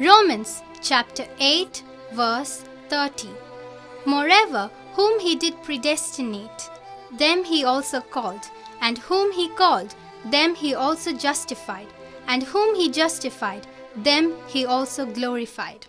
Romans chapter 8, verse 30. Moreover, whom he did predestinate, them he also called, and whom he called, them he also justified, and whom he justified, them he also glorified.